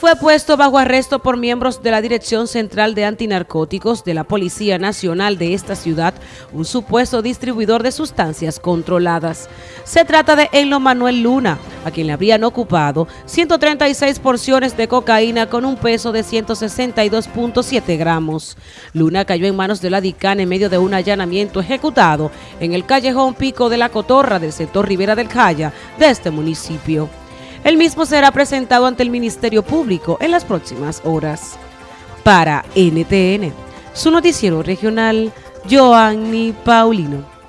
fue puesto bajo arresto por miembros de la Dirección Central de Antinarcóticos de la Policía Nacional de esta ciudad un supuesto distribuidor de sustancias controladas. Se trata de Enlo Manuel Luna, a quien le habrían ocupado 136 porciones de cocaína con un peso de 162.7 gramos. Luna cayó en manos de la DICAN en medio de un allanamiento ejecutado en el callejón Pico de la Cotorra del sector Rivera del Jaya de este municipio. El mismo será presentado ante el Ministerio Público en las próximas horas. Para NTN, su noticiero regional, Joanny Paulino.